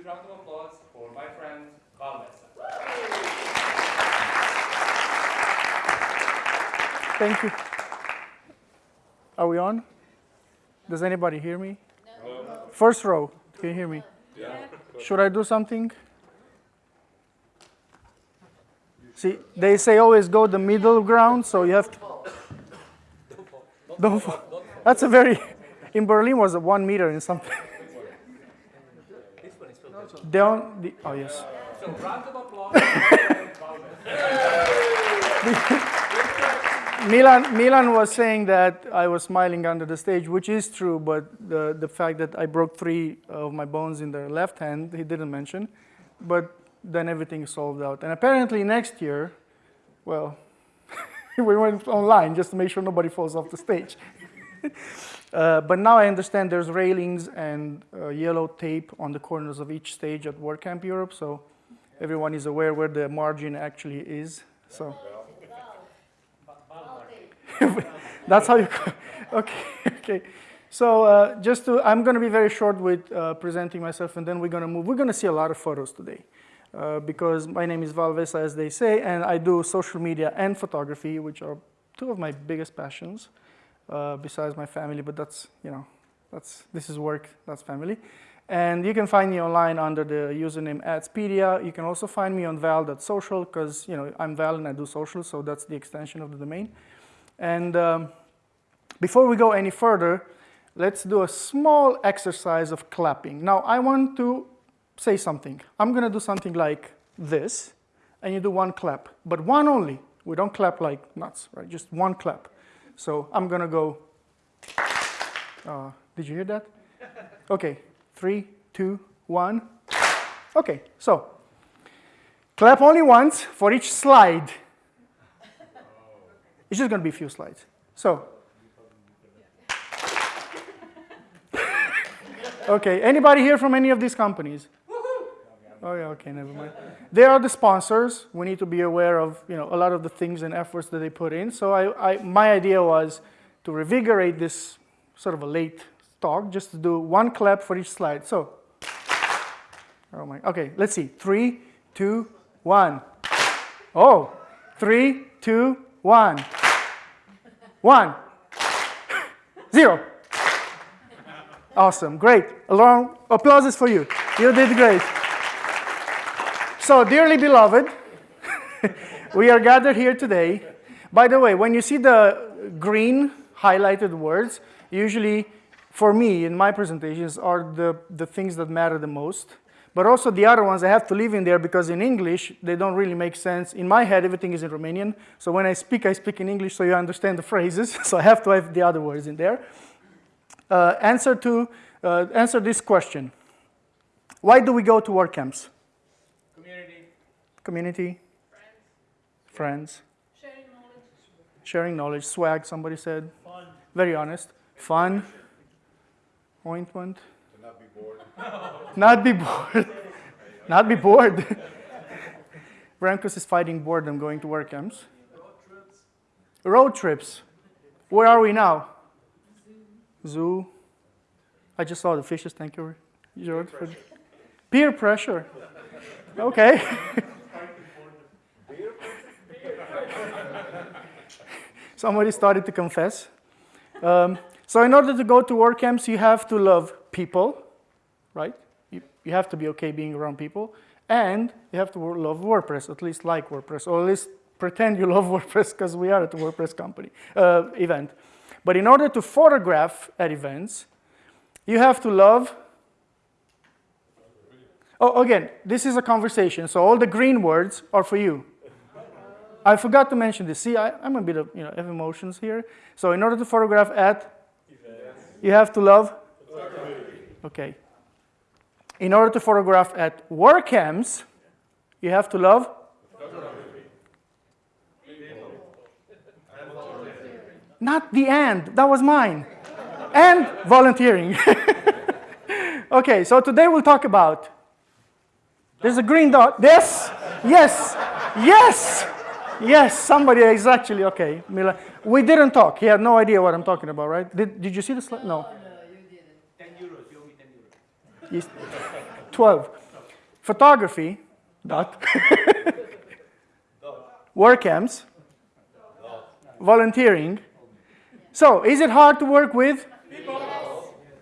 huge round of applause for my friend Val Vesa. Thank you. Are we on? Does anybody hear me? No. First row, can you hear me? Yeah. Should I do something? See, they say always go the middle ground, so you have to. Don't fall. That's a very. In Berlin was a one meter in something. Down the. Oh yes. So round of applause. Milan, Milan was saying that I was smiling under the stage, which is true, but the, the fact that I broke three of my bones in the left hand, he didn't mention. But then everything solved out. And apparently next year, well, we went online just to make sure nobody falls off the stage. uh, but now I understand there's railings and uh, yellow tape on the corners of each stage at WordCamp Europe, so everyone is aware where the margin actually is. So. That's how you, okay, okay. So uh, just to, I'm gonna be very short with uh, presenting myself and then we're gonna move. We're gonna see a lot of photos today uh, because my name is Val Vesa, as they say, and I do social media and photography, which are two of my biggest passions uh, besides my family, but that's, you know, that's, this is work, that's family. And you can find me online under the username Adspedia. You can also find me on val.social because, you know, I'm Val and I do social, so that's the extension of the domain. And um, before we go any further, let's do a small exercise of clapping. Now, I want to say something. I'm going to do something like this, and you do one clap, but one only. We don't clap like nuts, right? Just one clap. So I'm going to go. Uh, did you hear that? Okay, three, two, one. Okay, so clap only once for each slide. It's just going to be a few slides. So, okay, anybody here from any of these companies? Oh yeah, okay, never mind. They are the sponsors. We need to be aware of you know a lot of the things and efforts that they put in. So I, I my idea was to revigorate this sort of a late talk, just to do one clap for each slide. So, oh my, okay, let's see. Three, two, one. Oh, three, two, one. One. Zero. Awesome, great. A long applause is for you. You did great. So, dearly beloved, we are gathered here today. By the way, when you see the green highlighted words, usually for me in my presentations are the, the things that matter the most. But also the other ones I have to leave in there because in English, they don't really make sense. In my head, everything is in Romanian. So when I speak, I speak in English so you understand the phrases. so I have to have the other words in there. Uh, answer, to, uh, answer this question. Why do we go to WordCamps? Community. Community? Friends. Friends? Sharing knowledge. Sharing knowledge. Swag, somebody said. Fun. Very honest. Fun. Ointment. To not be bored. Not be bored. Not be bored. Brankus is fighting boredom going to WordCamps. Road trips. Road trips. Where are we now? Zoo. I just saw the fishes. Thank you, George. For peer pressure. Okay. Somebody started to confess. Um, so in order to go to WordCamps, you have to love people, right? You, you have to be okay being around people. And you have to love WordPress, at least like WordPress, or at least pretend you love WordPress because we are at the WordPress company uh, event. But in order to photograph at events, you have to love. Oh, again, this is a conversation, so all the green words are for you. I forgot to mention this. See, I, am a bit of, you know, have emotions here. So in order to photograph at, you have to love? Okay. In order to photograph at WordCamps, you have to love? Not the end. that was mine. and volunteering. okay, so today we'll talk about, there's a green dot, yes, yes, yes, yes, somebody is actually, okay, Mila. We didn't talk, he had no idea what I'm talking about, right? Did, did you see the slide? No. 10 euros, you owe me 10 euros. Yes. 12. photography, dot, WordCamps, volunteering. So, is it hard to work with?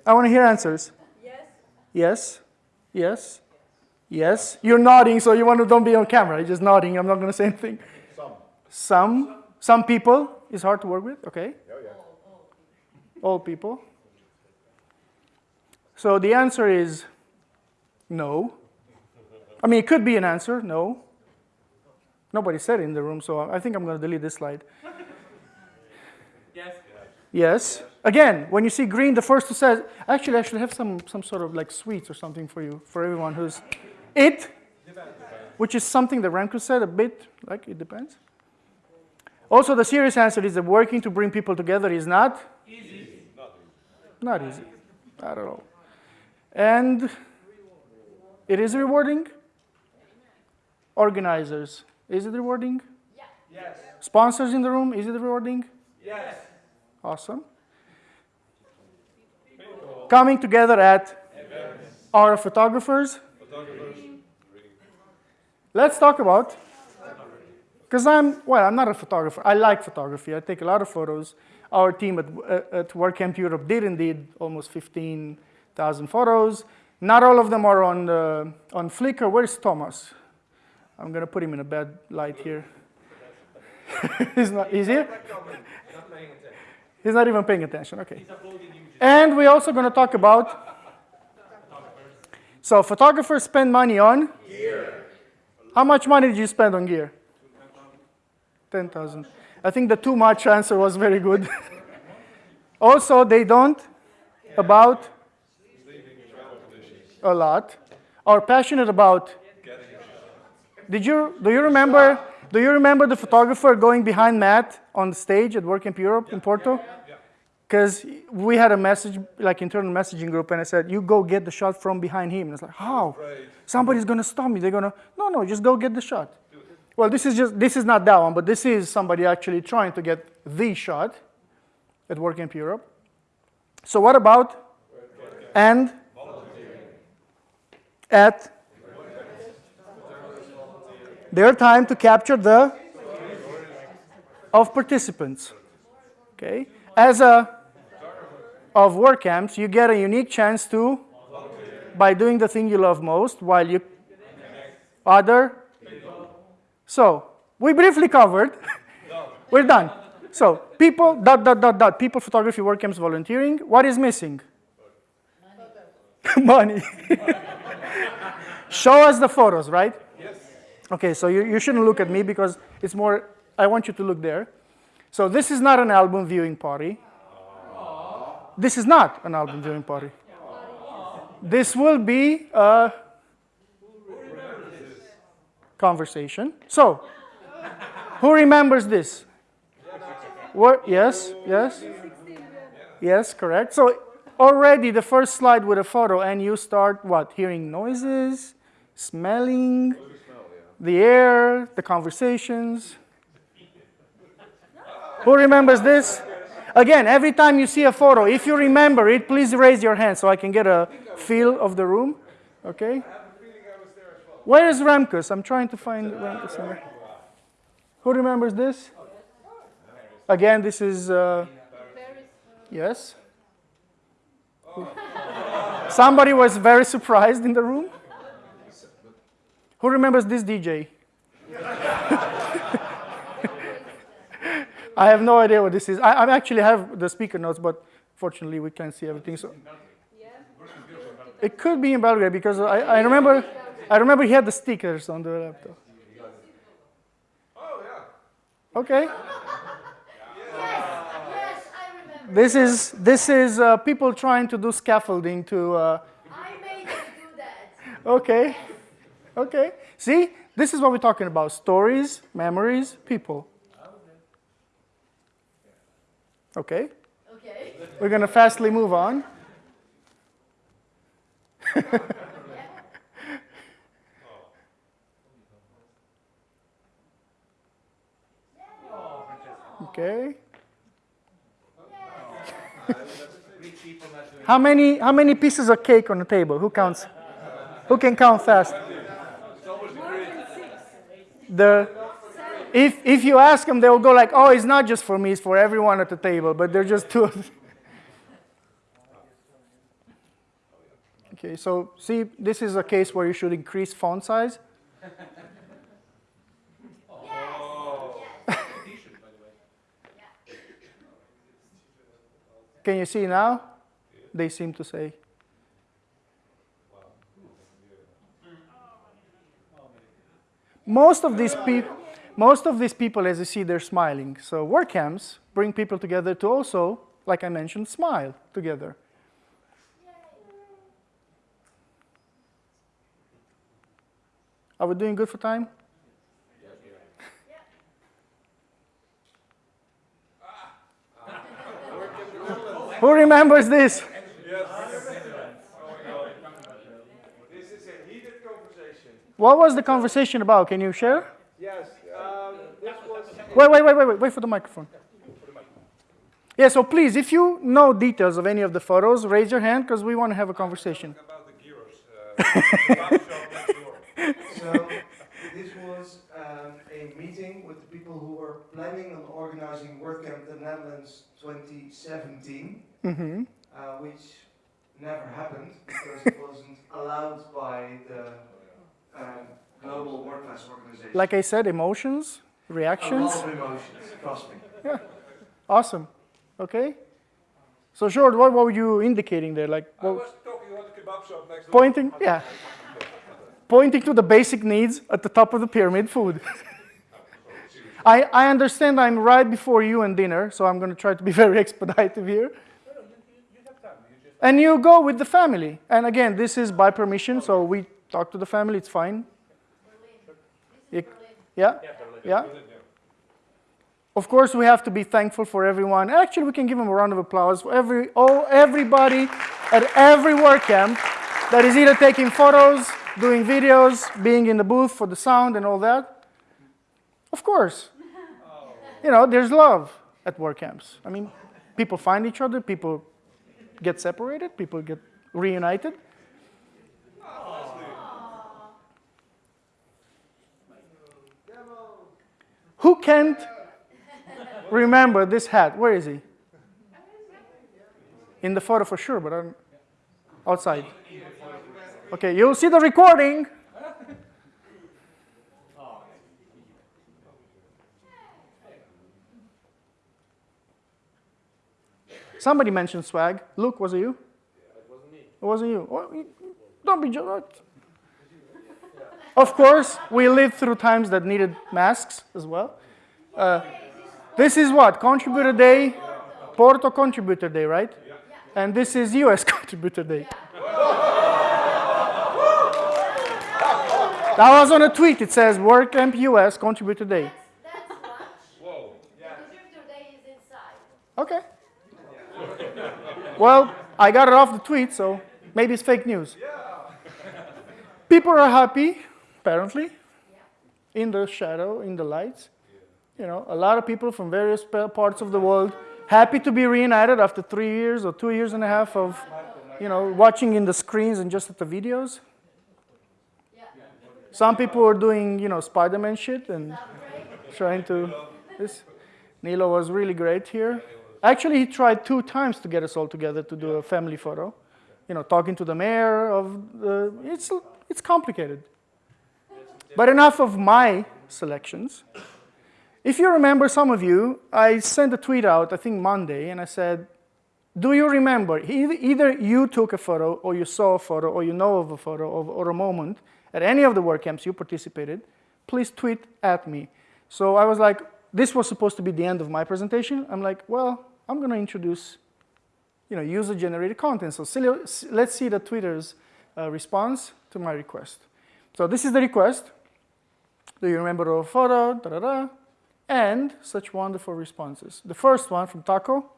I want to hear answers. Yes. Yes, yes, yes. You're nodding, so you want to don't be on camera. You're just nodding. I'm not going to say anything. Some. Some, some people is hard to work with. Okay. Oh, yeah. All people. So the answer is no. I mean, it could be an answer. No. Nobody said it in the room, so I think I'm going to delete this slide. Yes. Yes. Again, when you see green, the first who says, actually, I should have some, some sort of like sweets or something for you, for everyone who's it, which is something that Remco said a bit, like it depends. Also, the serious answer is that working to bring people together is not Easy. not easy at all. And it is rewarding. Organizers, is it rewarding? Yes. Sponsors in the room, is it rewarding? Yes. Awesome. Coming together at our photographers. Let's talk about, because I'm, well, I'm not a photographer. I like photography. I take a lot of photos. Our team at, uh, at WordCamp Europe did indeed almost 15,000 photos. Not all of them are on, on Flickr. Where's Thomas? I'm going to put him in a bad light here. he's not, he's here? He's not even paying attention. Okay. And we're also going to talk about. So photographers spend money on gear. How much money did you spend on gear? Ten thousand. I think the too much answer was very good. also, they don't about a lot. Are passionate about. Did you do you remember? Do you remember the photographer going behind Matt on the stage at WordCamp Europe in Porto? Because we had a message, like internal messaging group, and I said, "You go get the shot from behind him." And it's like, "How? Somebody's gonna stop me. They're gonna no, no, just go get the shot." Well, this is just this is not that one, but this is somebody actually trying to get the shot at WordCamp Europe. So what about and at their time to capture the of participants. Okay, as a of work camps, you get a unique chance to by doing the thing you love most while you other. So we briefly covered. We're done. So people dot dot dot dot people photography WordCamps volunteering. What is missing? Money. Show us the photos, right? Yes. Okay, so you, you shouldn't look at me because it's more, I want you to look there. So this is not an album viewing party. This is not an album viewing party. This will be a conversation. So, who remembers this? What? Yes, yes, yes, correct. So already the first slide with a photo, and you start what? Hearing noises, smelling the air, the conversations. Who remembers this? Again, every time you see a photo, if you remember it, please raise your hand so I can get a feel of the room. Okay? Where is Remkus? I'm trying to find Remkus. somewhere. Who remembers this? Again, this is. Uh, yes? Somebody was very surprised in the room. Who remembers this DJ? I have no idea what this is. I, I actually have the speaker notes, but fortunately we can't see everything. So it could be in Belgrade because I, I remember I remember he had the stickers on the laptop. Oh, yeah. Okay. Yes, yes, I remember. This is this is uh, people trying to do scaffolding to. Uh, I made you do that. okay. Okay. See, this is what we're talking about: stories, memories, people. Okay. Okay. We're going to fastly move on. okay. How many, how many pieces of cake on the table? Who counts? Who can count fast? the if if you ask them, they will go like, "Oh, it's not just for me; it's for everyone at the table." But they're just two. okay, so see, this is a case where you should increase font size. Yes. T-shirt, by the way. Can you see now? They seem to say. Most of these people, most of these people, as you see, they're smiling. So WordCamps bring people together to also, like I mentioned, smile together. Are we doing good for time? Who remembers this? Yes. Oh my God. This is a heated conversation. What was the conversation about? Can you share? Yes. Um, this was. Wait, wait, wait, wait, wait, wait for the microphone. Yeah, so please, if you know details of any of the photos, raise your hand because we want to have a conversation. About the gyros. Uh, the barber shop next door. So this was um, a meeting with the people who were planning on organizing WordCamp the Netherlands 2017, hmm uh, which never happened because it wasn't allowed by the um, global work-class organization. Like I said, emotions, a reactions. lot of emotions, trust me. Yeah. Awesome. Okay. So, George, what were you indicating there? Like, I was talking about the kebab shop next door. pointing? Yeah. Pointing to the basic needs at the top of the pyramid food. I, I understand I'm right before you and dinner, so I'm going to try to be very expeditive here. And you go with the family. And again, this is by permission, so we talk to the family, it's fine. Yeah? Yeah? Of course, we have to be thankful for everyone. Actually, we can give them a round of applause for every, oh, everybody at every WordCamp that is either taking photos, doing videos, being in the booth for the sound and all that. Of course. You know, there's love at WordCamps. I mean, people find each other, people get separated, people get reunited. Who can't remember this hat? Where is he? In the photo for sure, but I'm outside. Okay, you'll see the recording. Somebody mentioned swag. Luke, was it you? It wasn't me. It you. Well, you- Don't be jealous. Of course, we lived through times that needed masks as well. Uh, this is what? Contributor Day, Porto Contributor Day, right? Yeah. And this is US Contributor Day. That was on a tweet. It says WordCamp US Contributor Day. That's, that's lunch. Whoa. The contributor day is inside. Okay. Well, I got it off the tweet, so maybe it's fake news. People are happy, apparently, in the shadow, in the lights. You know, a lot of people from various parts of the world happy to be reunited after three years or two years and a half of, you know, watching in the screens and just at the videos. Some people are doing, you know, Spider-Man shit and trying to. This Nilo was really great here. Actually, he tried two times to get us all together to do a family photo. You know, talking to the mayor of the. It's it's complicated. But enough of my selections. If you remember, some of you, I sent a tweet out, I think Monday, and I said, "Do you remember? Either, either you took a photo, or you saw a photo, or you know of a photo, of, or a moment at any of the WordCamps you participated. Please tweet at me." So I was like, this was supposed to be the end of my presentation. I'm like, well, I'm going to introduce, you know, user-generated content. So let's see the Twitter's uh, response to my request. So this is the request. Do you remember the photo? Da, da, da. And such wonderful responses. The first one from Taco.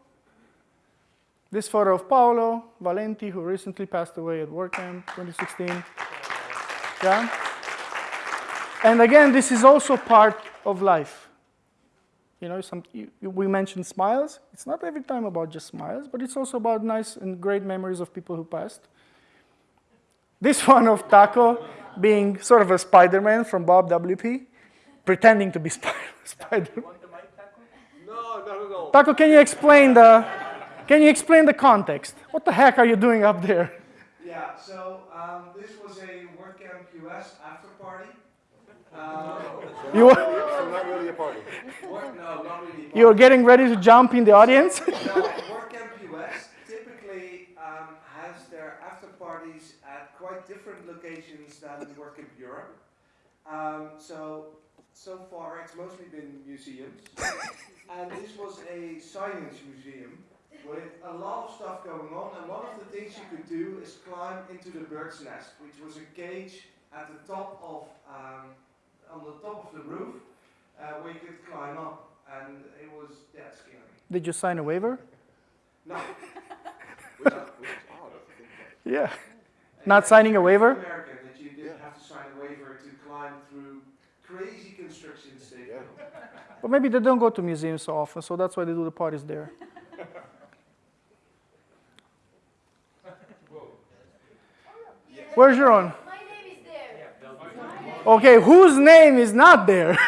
This photo of Paolo Valenti, who recently passed away at WordCamp 2016. Yeah. And again, this is also part of life. You know, some, you, you- we mentioned smiles. It's not every time about just smiles, but it's also about nice and great memories of people who passed. This one of Taco being sort of a Spider-Man from Bob WP. pretending to be Spider. Spider. Want the mic, Taco? No, not at all. Taco, can you explain the can you explain the context? What the heck are you doing up there? Yeah, so um, this was a WordCamp US after You were, not really a party. Work- no, not really. you're getting ready to jump in the audience? No, WordCamp US typically um, has their after parties at quite different locations than Work in Europe. Um, so, so far it's mostly been museums. and this was a science museum with a lot of stuff going on. And one of the things you could do is climb into the bird's nest, which was a cage at the top of, um, on the top of the roof, uh, where you could climb up. And it was that scary. Did you sign a waiver? No. Which is, which is odd. I think. Yeah. Not signing a waiver? American, that you didn't Yeah. have to sign a waiver to climb through crazy constructions they Yeah. But maybe they don't go to museums so often, so that's why they do the parties there. Where's your own? My name is there. Okay, whose name is not there?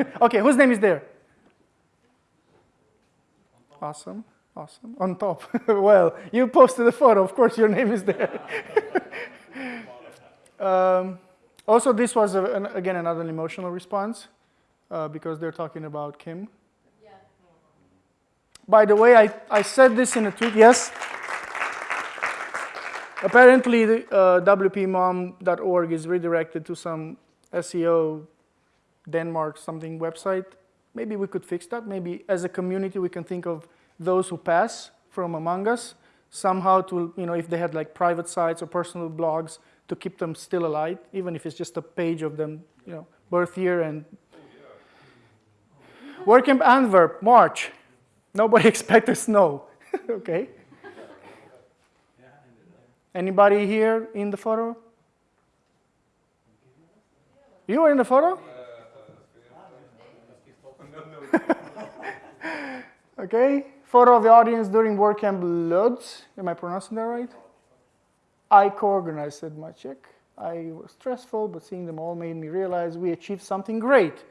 okay, whose name is there? Awesome, awesome. On top. well, you posted a photo, of course your name is there. um, also, this was, a, an, again, another emotional response uh, because they're talking about Kim. Yeah. By the way, I, I said this in a tweet, yes? Apparently, the, uh, wpmom.org is redirected to some SEO Denmark something website. Maybe we could fix that. Maybe as a community, we can think of those who pass from among us somehow to, you know, if they had like private sites or personal blogs, to keep them still alive, even if it's just a page of them, you know, birth year and. WordCamp Antwerp, March. Nobody expected snow. okay. Anybody here in the photo? You were in the photo? Okay. Photo of the audience during WordCamp Lodz. Am I pronouncing that right? I co-organized, said Maciek. I was stressful, but seeing them all made me realize we achieved something great.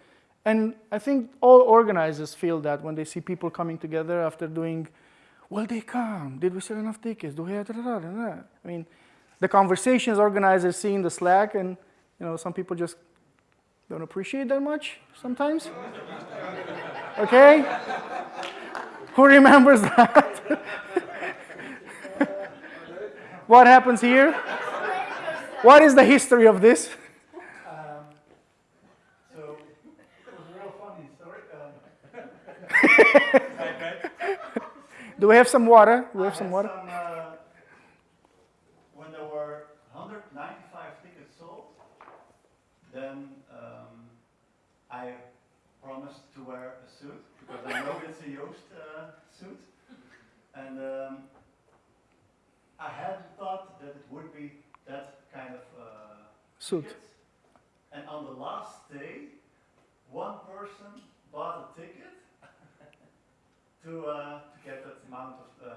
And I think all organizers feel that when they see people coming together after doing, will they come? Did we sell enough tickets? Do we have da, da, da. I mean, the conversations organizers see in the Slack, and you know, some people just don't appreciate that much sometimes. okay? Who remembers that? what happens here? What is the history of this? Um, so it was a real funny story. Um, Do we have some water? Do we I have some water? some, uh, when there were 195 tickets sold, then um, I promised to wear a suit because I know it's a Joost uh, suit, and um, I hadn't thought that it would be that kind of. Uh, Suit. tickets. And on the last day, one person bought a ticket to, uh, to get that amount of uh,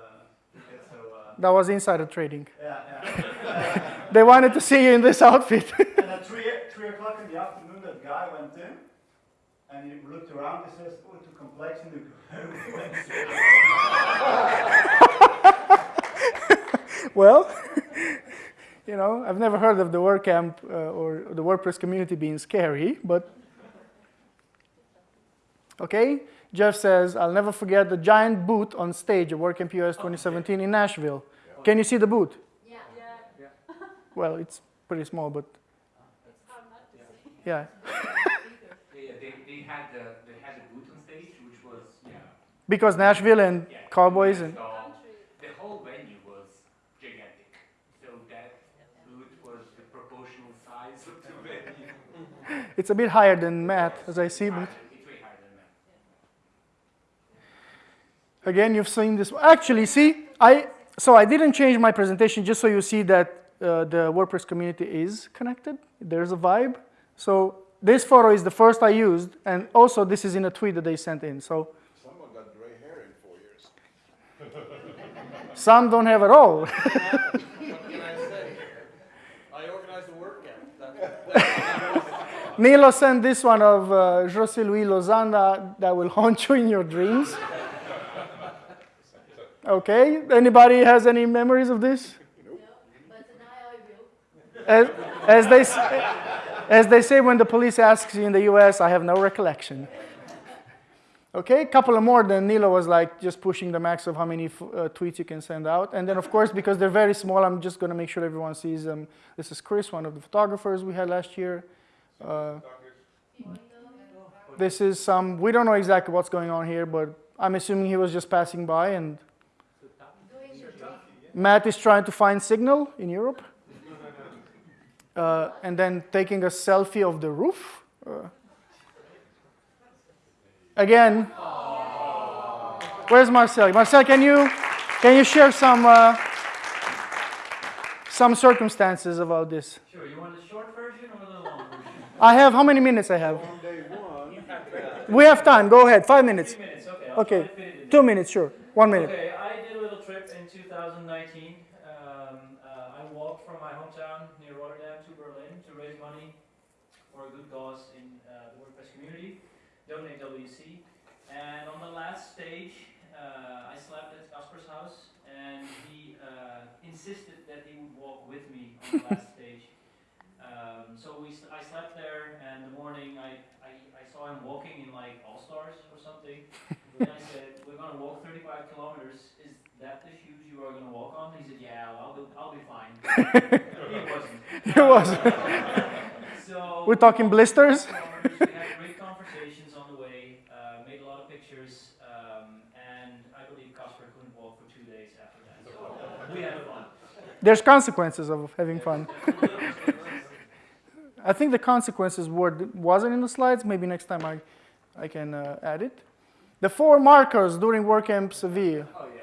tickets. So, uh, That was insider trading. yeah, yeah. They wanted to see you in this outfit. and at three, three o'clock in the afternoon, that guy went in and he looked around and says, Oh, too complex and in the well, you know, I've never heard of the WordCamp uh, or the WordPress community being scary, but okay. Jeff says, I'll never forget the giant booth on stage at WordCamp US 2017 in Nashville. Can you see the booth? Yeah. Well, it's pretty small, but yeah. Yeah, they, they had the, they had a booth on stage, which was, yeah. Because Nashville and yeah, Cowboys and so The whole venue was gigantic. So that booth was the proportional size of the venue. it's a bit higher than Matt, as I see, but It's way higher than that. Again, you've seen this. Actually, see, I so I didn't change my presentation just so you see that uh, the WordPress community is connected. There's a vibe. So this photo is the first I used, and also this is in a tweet that they sent in. So Someone got gray hair in four years. some don't have at all. What can I say? I organized a the WordCamp. That- Nilo sent this one of uh, José Luis Lozanda that will haunt you in your dreams. Okay, anybody has any memories of this? Will. As, as, they, as they say when the police asks you in the US, I have no recollection. Okay, a couple of more, then Nilo was like just pushing the max of how many uh, tweets you can send out. And then, of course, because they're very small, I'm just going to make sure everyone sees them. This is Chris, one of the photographers we had last year. Uh, this is some, we don't know exactly what's going on here, but I'm assuming he was just passing by and. Matt is trying to find signal in Europe. Uh, and then taking a selfie of the roof. Uh, again. Where's Marcel? Marcel, can you, can you share some, uh, some circumstances about this? Sure, you want the short version or the long version? I have, how many minutes I have? On day one, We have time, go ahead, five minutes. Three minutes, okay. Okay, try to fit it in. two minutes, sure, one minute. Okay, I did a little trip in 2019. Um, uh, I walked from my hometown near Rotterdam to Berlin to raise money for a good cause in uh, the WordPress community, Donate WC. And on the last stage, uh, I slept at Casper's house, and he uh, insisted that he would walk with me on the last stage. Um, so we, I slept there, and the morning I, I, I saw him walking in like All Stars or something. and I said, "We're gonna walk 35 kilometers. Is that the shoes you are gonna walk on?" He said, "Yeah, I'll be, I'll be fine." he wasn't. It wasn't. So We're talking blisters? We had great conversations on the way. Uh, made a lot of pictures, um, and I believe Casper couldn't walk for two days after that. So we had fun. There's consequences of having fun. I think the consequences were wasn't in the slides. Maybe next time I, I can uh, add it. The four markers during WordCamp Seville. Oh, yeah.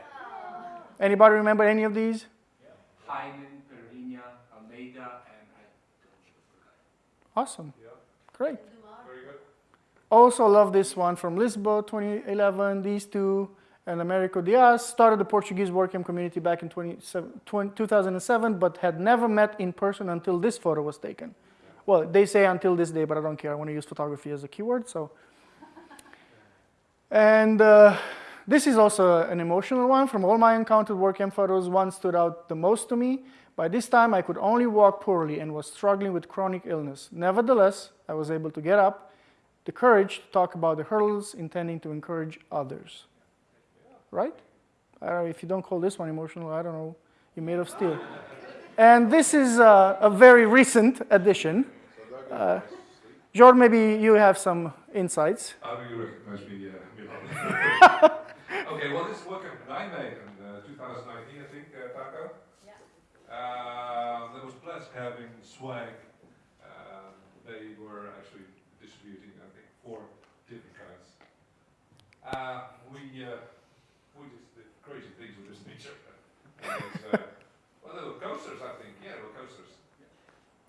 Anybody remember any of these? Yeah. Hyman, Perina, Almeida, and I don't Awesome. Great. Very good. Also love this one from Lisboa 2011. These two and Americo Diaz started the Portuguese WordCamp community back in 20 2007, but had never met in person until this photo was taken. Well, they say until this day, but I don't care. I want to use photography as a keyword, so. And uh, this is also an emotional one. From all my encountered WordCamp photos, one stood out the most to me. By this time, I could only walk poorly and was struggling with chronic illness. Nevertheless, I was able to get up, the courage to talk about the hurdles, intending to encourage others. Right? Know, if you don't call this one emotional, I don't know. You're made of steel. And this is uh, a very recent addition. Uh, Jord, maybe you have some insights. How do you recognize me, uh, okay, well, this work WordCamp that I made in uh, 2019, I think, uh, Taco. Yeah. Uh, that was blessed having swag. Um, they were actually distributing, I think, four different kinds. Uh, we, uh, we just did crazy things with this picture. Uh, well, they were coasters, I think. Yeah, they were coasters.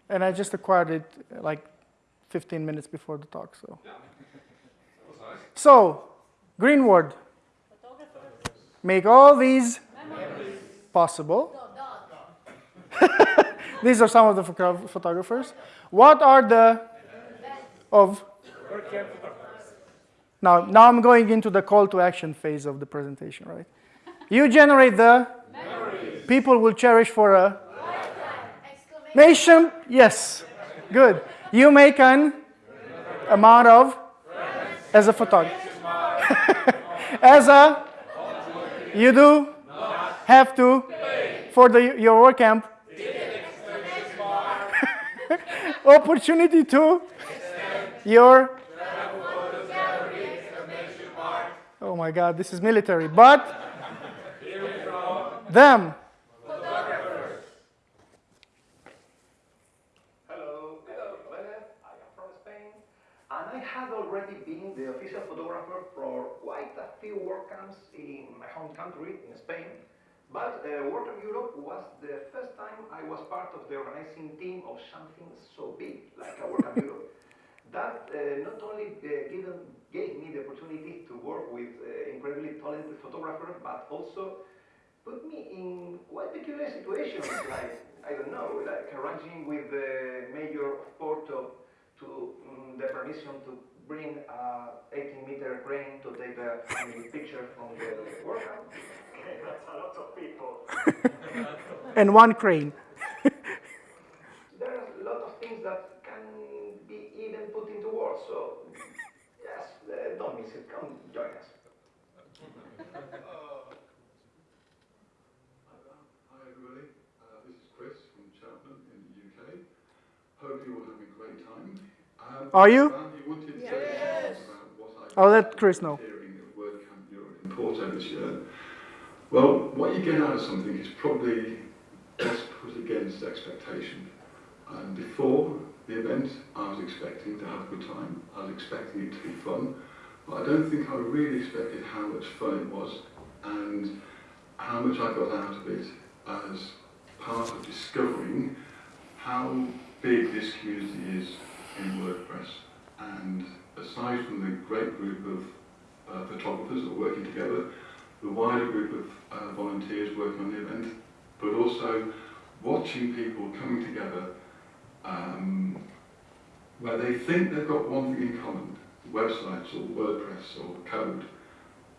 And I just acquired it uh, like 15 minutes before the talk. So, Yeah, nice. so Greenwood, make all these possible. These are some of the photo- photographers. What are the of? Now, now I'm going into the call to action phase of the presentation, right? You generate the Memories. people will cherish for a Exclamation. nation. Yes, good. You make an amount of as a photographer. as a you do have to for the your WordCamp opportunity to your oh my god this is military but them Hello, hello, Vélez. I am from Spain, and I had already been the official photographer for quite a few WordCamps in my home country, in Spain. But uh, WordCamp Europe was the first time I was part of the organizing team of something so big like a WordCamp Europe. That uh, not only uh, given, gave me the opportunity to work with uh, incredibly talented photographers, but also put me in quite peculiar situations, like, I don't know, like arranging with the mayor of Porto to mm, the permission to bring a 18 meter crane to take a family picture from the workout. Okay, that's a lot of people. And one crane. There are a lot of things that can be even put into words, so yes, uh, don't miss it, come join us. Hi everybody, uh, this is Chris from Cheltenham in the UK. Hope you're all having a great time. Um, Are you? Val, you wanted to say something about you? I I'll let Chris know. hearing at WordCamp Europe in Porto this year. Well, what you get out of something is probably best put against expectation. And before the event, I was expecting to have a good time. I was expecting it to be fun. But I don't think I really expected how much fun it was and how much I got out of it as part of discovering how big this community is in WordPress. And aside from the great group of uh, photographers that are working together, the wider group of uh, volunteers working on the event, but also watching people coming together um, where they think they've got one thing in common, websites or WordPress or code,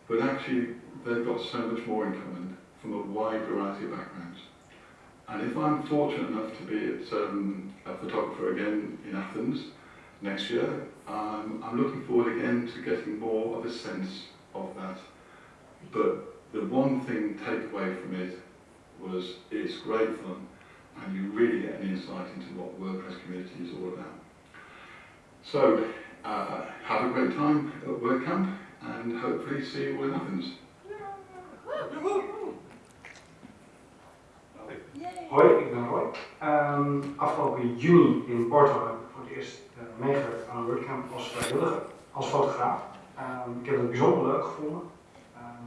but actually they've got so much more in common from a wide variety of backgrounds. And if I'm fortunate enough to be at, um, a photographer again in Athens next year, um, I'm looking forward again to getting more of a sense of that. But the one thing take away from it was it's great fun and you really get an insight into what WordPress community is all about. So, uh, have a great time at WordCamp and hopefully see you all in Athens. Hoi, ik ben Roy. Ehm, afgelopen juni in Porto heb ik voor het eerst uh, meegewerkt aan een WordCamp als vrijwilliger, als fotograaf. Ehm, ik heb het bijzonder leuk gevonden. Ehm,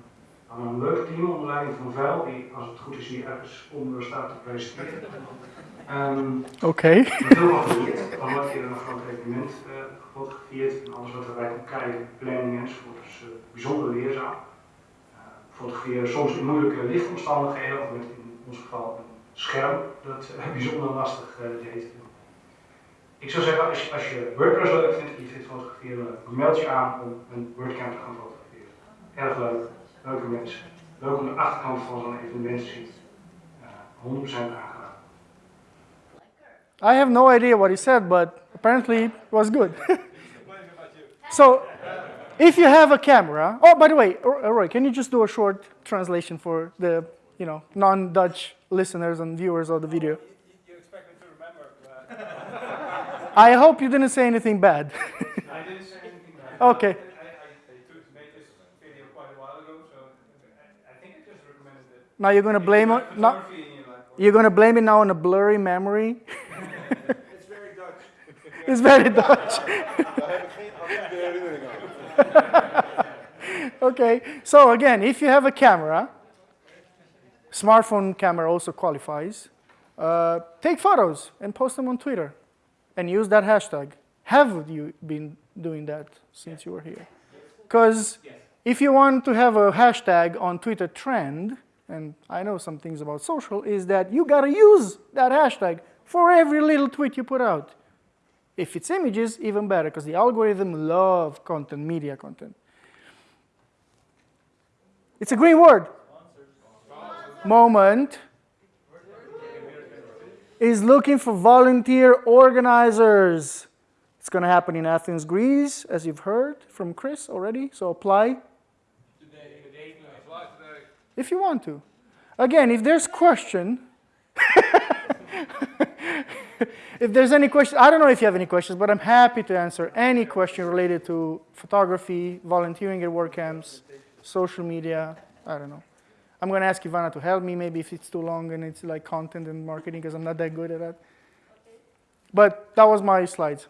we hadden een leuk team onder leiding van Vuil, die als het goed is hier ergens onder staat te presenteren. Ehm, Oké. heb heel veel geleerd. We hadden een keer een groot evenement uh, gefotografeerd en alles wat erbij komt kijken, planning enzovoort. Dus uh, bijzonder leerzaam. Uh, fotograferen soms in moeilijke lichtomstandigheden, of met in ons geval scherm dat bijzonder lastig deed. Ik zou zeggen, als je, als je WordPress leuk vindt en je vindt fotograferen leuk, meld je aan om een WordCamp te gaan fotograferen. Erg leuk, leuke mensen. Leuk om de achterkant van zo'n evenement te zien. Uh, 100% aangedaan. I have no idea what he said, but apparently it was good. so, if you have a camera, oh, by the way, Roy, can you just do a short translation for the, you know, non-Dutch listeners and viewers of the video? You, you expect me to remember. I hope you didn't say anything bad. I didn't say anything bad. Okay. I, I, I took, made this video quite a while ago, so I, I think I just recommended it. Now you're gonna blame it. Now, Photography in you're gonna blame it now on a blurry memory. it's very Dutch. it's very Dutch. okay, so again, if you have a camera, smartphone camera also qualifies, uh, take photos and post them on Twitter and use that hashtag. Have you been doing that since you were here? Because if you want to have a hashtag on Twitter trend, and I know some things about social, is that you gotta use that hashtag for every little tweet you put out. If it's images, even better, because the algorithm love content, media content. It's a green word. Moment is looking for volunteer organizers. It's going to happen in Athens, Greece, as you've heard from Chris already. So apply if you want to. Again, if there's question, if there's any question, I don't know if you have any questions, but I'm happy to answer any question related to photography, volunteering at WordCamps, social media, I don't know. I'm going to ask Ivana to help me maybe if it's too long and it's like content and marketing because I'm not that good at that. But that was my slides.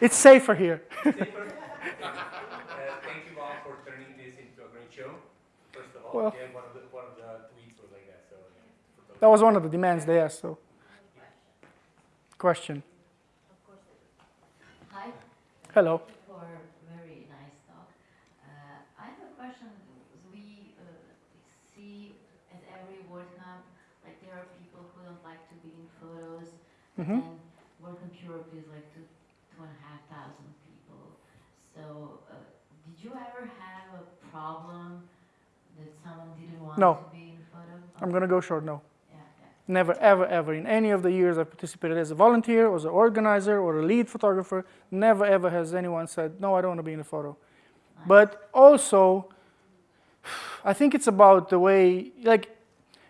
It's safer here. uh, thank you all for turning this into a great show. First of all, Well- yeah, one of the one of the tweets was like that. So yeah. That was one of the demands they asked. So, question. Hello. For a very nice talk. Uh, I have a question. We uh, see at every WordCamp, like there are people who don't like to be in photos, Mhm. and WordCamp Europe is like two, two and a half thousand people. So, uh, did you ever have a problem that someone didn't want No. to be in photo? I'm going to go short. No. Never, ever, ever. In any of the years I've participated as a volunteer, or as an organizer, or a lead photographer, never, ever has anyone said, no, I don't want to be in a photo. But also, I think it's about the way, like,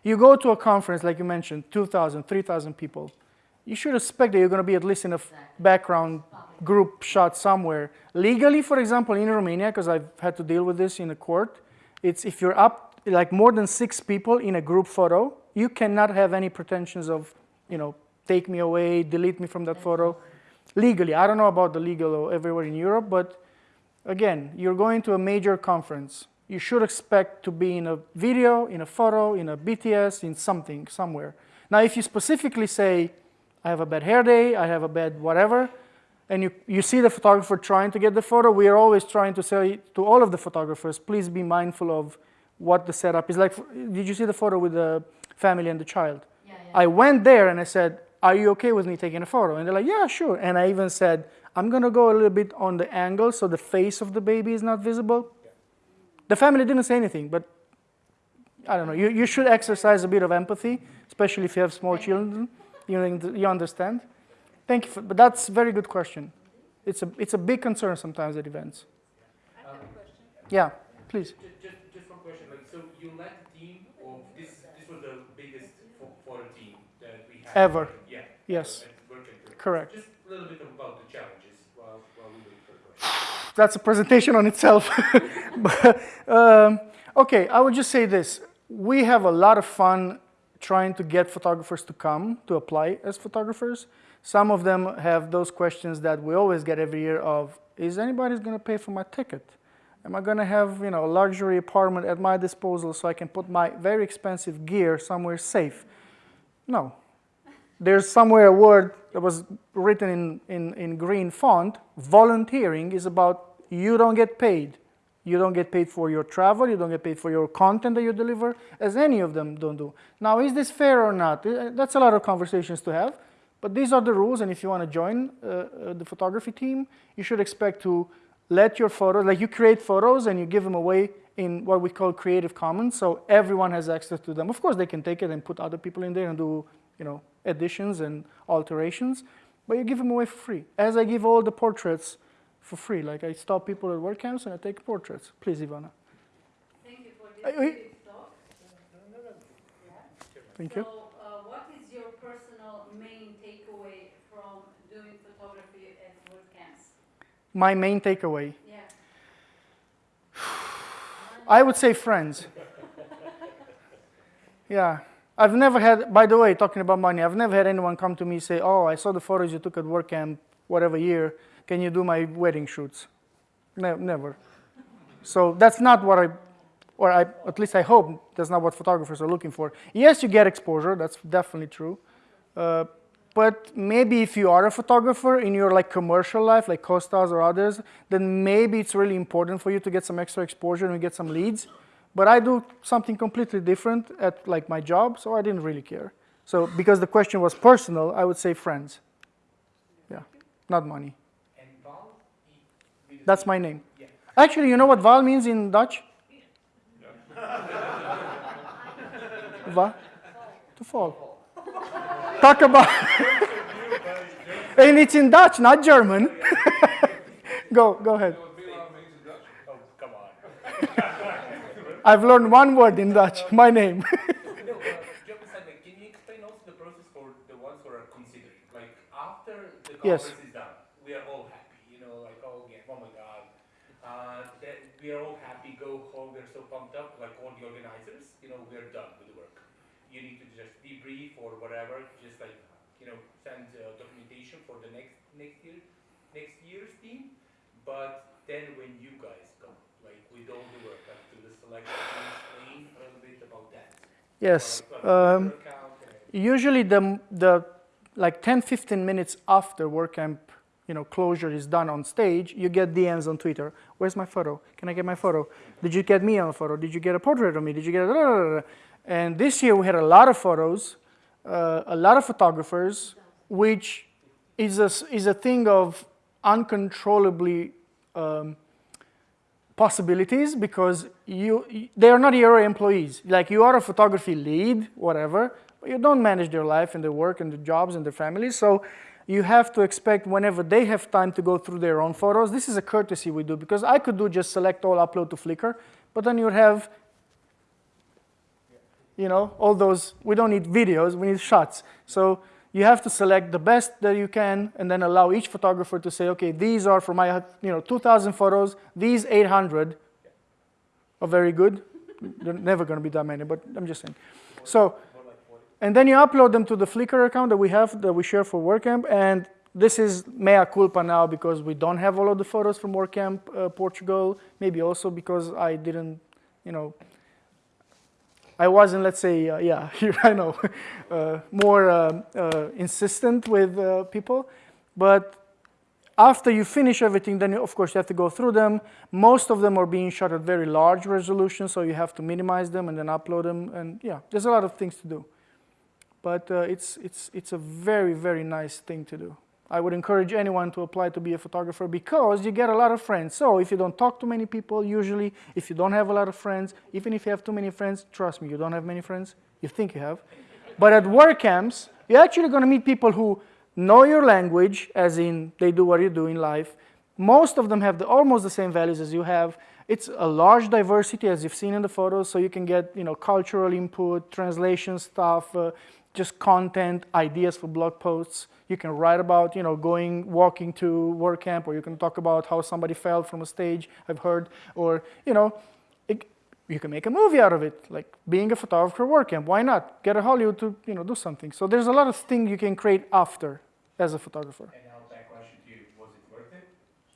you go to a conference, like you mentioned, 2,000, 3,000 people. You should expect that you're going to be at least in a background group shot somewhere. Legally, for example, in Romania, because I've had to deal with this in a court, it's if you're up like more than six people in a group photo, you cannot have any pretensions of, you know, take me away, delete me from that photo. Legally, I don't know about the legal everywhere in Europe, but again, you're going to a major conference. You should expect to be in a video, in a photo, in a BTS, in something, somewhere. Now, if you specifically say, I have a bad hair day, I have a bad whatever, and you, you see the photographer trying to get the photo, we are always trying to say to all of the photographers, please be mindful of what the setup is like. Did you see the photo with the family and the child? Yeah, yeah. I went there and I said, are you okay with me taking a photo? And they're like, yeah, sure. And I even said, I'm gonna go a little bit on the angle so the face of the baby is not visible. The family didn't say anything, but I don't know. You, you should exercise a bit of empathy, especially if you have small children. You, you understand? Thank you, for, but that's a very good question. It's a, it's a big concern sometimes at events. Yeah, please. Just, just, just one question. Like, so you led the team of this. This was the biggest pho- photo team that we had Ever. Yeah. Yes. at Work and Tour. Correct. Just a little bit about the challenges while, while we wait for that's a presentation on itself. but, um, okay, I would just say this. We have a lot of fun trying to get photographers to come to apply as photographers. Some of them have those questions that we always get every year of, is anybody going to pay for my ticket? Am I going to have you know, a luxury apartment at my disposal so I can put my very expensive gear somewhere safe? No. There's somewhere a word that was written in, in, in green font. Volunteering is about you don't get paid. You don't get paid for your travel, you don't get paid for your content that you deliver, as any of them don't do. Now, is this fair or not? Uh, That's a lot of conversations to have. But these are the rules, and if you want to join uh, uh, the photography team, you should expect to let your photos, like you create photos and you give them away in what we call Creative Commons, so everyone has access to them. Of course, they can take it and put other people in there and do, you know, additions and alterations, but you give them away for free. As I give all the portraits for free, like I stop people at WordCamps and I take portraits. Please, Ivana. Thank you for this talk. Thank you. So, uh, what is your personal main takeaway from doing photography at work camps? My main takeaway. Yeah. I would say friends. Yeah. I've never had, by the way, talking about money, I've never had anyone come to me say, oh, I saw the photos you took at WordCamp, whatever year, can you do my wedding shoots? Ne- never. So that's not what I, or I, at least I hope that's not what photographers are looking for. Yes, you get exposure, that's definitely true. Uh, but maybe if you are a photographer in your like commercial life, like Costas or others, then maybe it's really important for you to get some extra exposure and get some leads. But I do something completely different at like my job, so I didn't really care. So because the question was personal, I would say friends. Yeah, not money. And Val, he, he That's my name. Actually, you know what Val means in Dutch? Va? To fall. Talk about. and it's in Dutch, not German. go, go ahead. Oh, come on. I've learned one word in Dutch, my name. no, uh, joke aside, like, can you explain also the process for the ones who are considering? Like, after the Yes. is done, we are all happy, you know, like, oh, yeah, oh my God. Uh, that we are all happy, go home, we're so pumped up, like all the organizers, you know, we're done with the work. You need to just debrief or whatever, just like, you know, send uh, documentation for the next, next year, next year's team. But then when you guys come, like, with all the work, like, Yes. Um, usually the, the like 10, 15 minutes after WordCamp you know, closure is done on stage, you get DMs on Twitter. Where's my photo? Can I get my photo? Did you get me on a photo? Did you get a portrait of me? Did you get a... And this year we had a lot of photos, uh, a lot of photographers, which is a, is a thing of uncontrollably um, possibilities because you, they are not your employees. Like you are a photography lead, whatever, you don't manage their life and their work and their jobs and their families. So you have to expect whenever they have time to go through their own photos. This is a courtesy we do because I could do just select all, upload to Flickr, but then you'd have, you know, all those, we don't need videos, we need shots. So you have to select the best that you can and then allow each photographer to say, okay, these are for my, you know, 2,000 photos, these 800 are very good. They're never going to be that many, but I'm just saying. So, and then you upload them to the Flickr account that we have, that we share for WordCamp, and this is mea culpa now because we don't have all of the photos from WordCamp uh, Portugal, maybe also because I didn't, you know, I wasn't, let's say, uh, yeah, here I know, uh, more uh, uh, insistent with uh, people. But after you finish everything, then you, of course you have to go through them. Most of them are being shot at very large resolution, so you have to minimize them and then upload them. And yeah, there's a lot of things to do. But uh, it's, it's, it's a very, very nice thing to do. I would encourage anyone to apply to be a photographer because you get a lot of friends. So if you don't talk to many people, usually, if you don't have a lot of friends, even if you have too many friends, trust me, you don't have many friends. You think you have. But at WordCamps, you're actually going to meet people who know your language, as in they do what you do in life. Most of them have the, almost the same values as you have. It's a large diversity, as you've seen in the photos, so you can get you know, cultural input, translation stuff, uh, just content, ideas for blog posts. You can write about, you know, going, walking to WordCamp, or you can talk about how somebody fell from a stage, I've heard, or, you know, it, you can make a movie out of it, like being a photographer WordCamp. Why not? Get a Hollywood to, you know, do something. So there's a lot of things you can create after as a photographer. And now back question to you, was it worth it?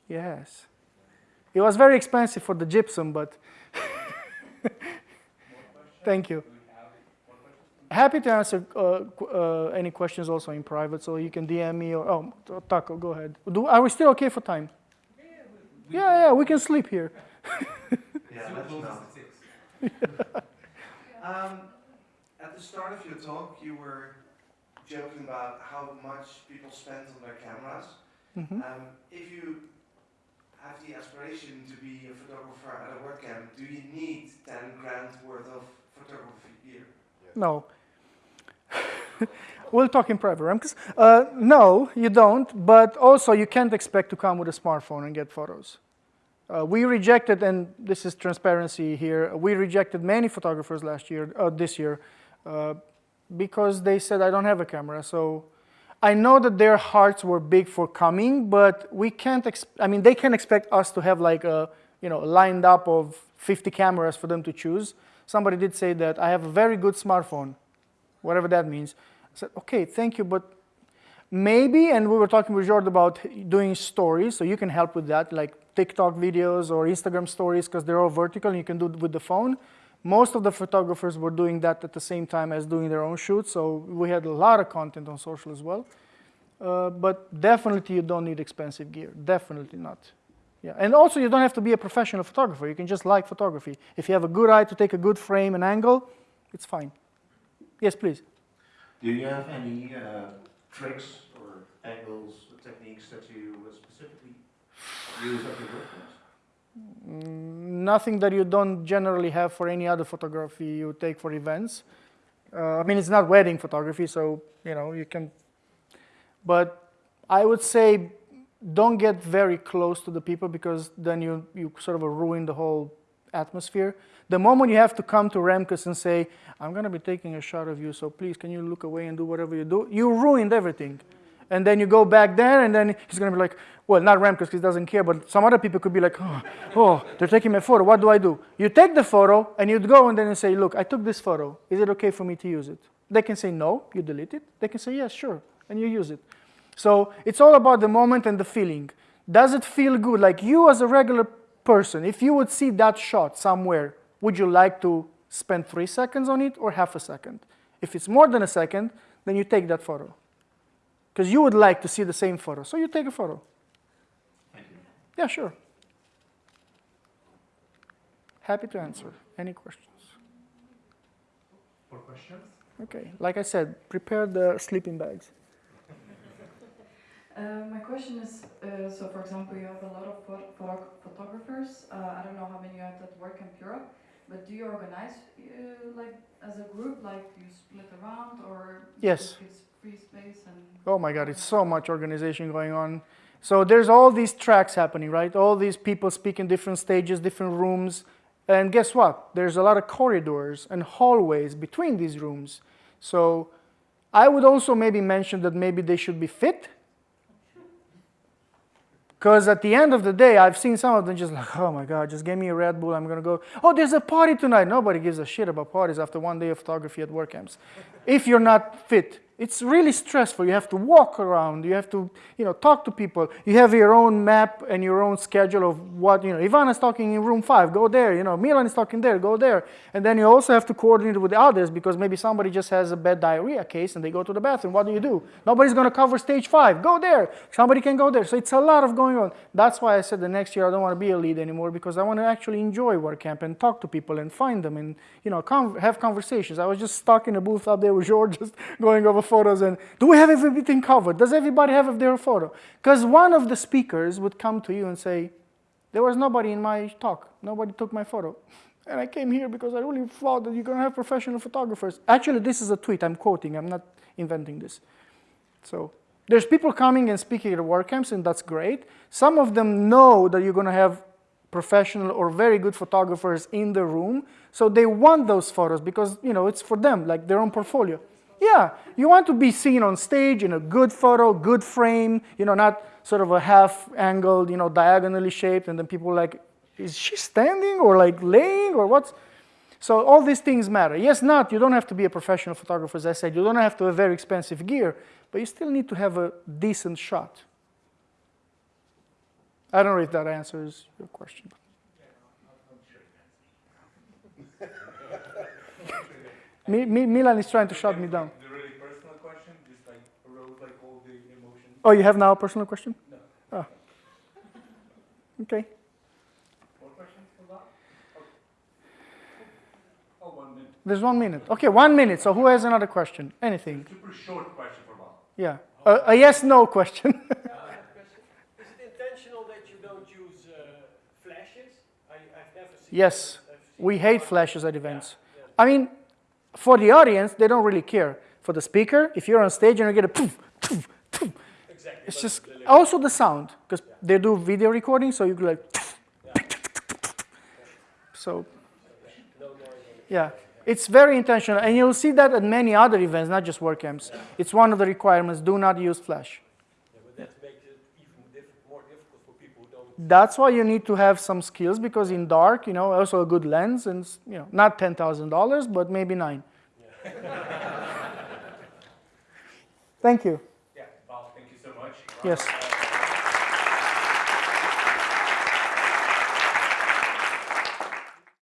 Yes. It was very expensive for the gypsum, but thank you. Happy to answer uh, uh, any questions also in private, so you can DM me or, oh, Taco, go ahead. Do, are we still okay for time? Yeah, yeah, we can sleep here. yeah, let us know. um, at the start of your talk, you were joking about how much people spend on their cameras. Mm -hmm. um, if you have the aspiration to be a photographer at a WordCamp, do you need 10 grand worth of photography gear? No. we'll talk in private, Remkus. Uh, no, you don't, but also you can't expect to come with a smartphone and get photos. Uh, we rejected, and this is transparency here, we rejected many photographers last year, uh, this year, uh, because they said, I don't have a camera. So I know that their hearts were big for coming, but we can't, I mean, they can expect us to have like a, you know, lined up of 50 cameras for them to choose. Somebody did say that I have a very good smartphone whatever that means. I said, okay, thank you, but maybe, and we were talking with Jordan about doing stories, so you can help with that, like TikTok videos or Instagram stories, because they're all vertical and you can do it with the phone. Most of the photographers were doing that at the same time as doing their own shoots, so we had a lot of content on social as well. Uh, but definitely you don't need expensive gear, definitely not. Yeah, and also you don't have to be a professional photographer, you can just like photography. If you have a good eye to take a good frame and angle, it's fine. Yes, please. Do you have any uh, tricks or angles, or techniques that you specifically use at your work mm, Nothing that you don't generally have for any other photography you take for events. Uh, I mean, it's not wedding photography, so, you know, you can, but I would say don't get very close to the people because then you, you sort of ruin the whole atmosphere. The moment you have to come to Remkus and say, I'm going to be taking a shot of you, so please can you look away and do whatever you do, you ruined everything. And then you go back there, and then he's going to be like, well, not Remkus because he doesn't care, but some other people could be like, oh, oh, they're taking my photo. What do I do? You take the photo, and you'd go and then you say, look, I took this photo. Is it okay for me to use it? They can say no, you delete it. They can say yes, sure, and you use it. So it's all about the moment and the feeling. Does it feel good? Like you as a regular person, if you would see that shot somewhere, would you like to spend three seconds on it or half a second? If it's more than a second, then you take that photo. Because you would like to see the same photo, so you take a photo. Yeah, sure. Happy to answer. Any questions? More questions? Okay, like I said, prepare the sleeping bags. Uh, my question is, uh, so for example, you have a lot of pho- photo- photographers. Uh, I don't know how many you have that work in Europe, but do you organize uh, like as a group, like you split around, or Yes. give free space and? Oh my God, it's so much organization going on. So there's all these tracks happening, right? All these people speak in different stages, different rooms. And guess what? There's a lot of corridors and hallways between these rooms. So I would also maybe mention that maybe they should be fit. Because at the end of the day, I've seen some of them just like, oh my God, just give me a Red Bull, I'm gonna go. Oh, there's a party tonight. Nobody gives a shit about parties after one day of photography at WordCamps. If you're not fit, it's really stressful. You have to walk around, you have to, you know, talk to people. You have your own map and your own schedule of what, you know, Ivana's talking in room five, go there, you know, Milan is talking there, go there. And then you also have to coordinate with the others because maybe somebody just has a bad diarrhea case and they go to the bathroom. What do you do? Nobody's gonna cover stage five. Go there. Somebody can go there. So it's a lot of going on. That's why I said the next year I don't want to be a lead anymore because I want to actually enjoy WordCamp and talk to people and find them and you know have conversations. I was just stuck in a booth up there George, just going over photos and do we have everything covered? Does everybody have their photo? Because one of the speakers would come to you and say, there was nobody in my talk. Nobody took my photo. And I came here because I really thought that you're going to have professional photographers. Actually, this is a tweet I'm quoting. I'm not inventing this. So there's people coming and speaking at WordCamps, and that's great. Some of them know that you're going to have professional or very good photographers in the room, so they want those photos because you know it's for them, like their own portfolio. Yeah, you want to be seen on stage in a good photo, good frame, you know, not sort of a half angled, you know, diagonally shaped, and then people like, is she standing or like laying or what's? So all these things matter. Yes, not, you don't have to be a professional photographer, as I said, you don't have to have very expensive gear, but you still need to have a decent shot. I don't know if that answers your question. Mi- Mi- Milan is trying to shut me down. The really personal question, just like wrote like all the emotions. Oh, you have now a personal question? No. Oh. Okay. More questions for that? Oh, one minute. There's one minute. Okay, one minute. So who has another question? Anything? Super short question for Bob. Yeah. A, a yes no question. Uh, Is it intentional that you don't use uh, flashes? I, I've never seen yes. We hate flashes at events. I mean, for the audience, they don't really care. For the speaker, if you're on stage and you get a poof, poof, poof, Exactly. it's just also the sound because they do video recording, so you go like. So, yeah, it's very intentional, and you'll see that at many other events, not just WordCamps. It's one of the requirements: do not use flash. Yeah, but that makes it even diff- more difficult for people who don't. That's why you need to have some skills because in dark, you know, also a good lens and you know, not ten thousand dollars, but maybe nine. Thank you. Yeah, Bob, thank you so much. Yes.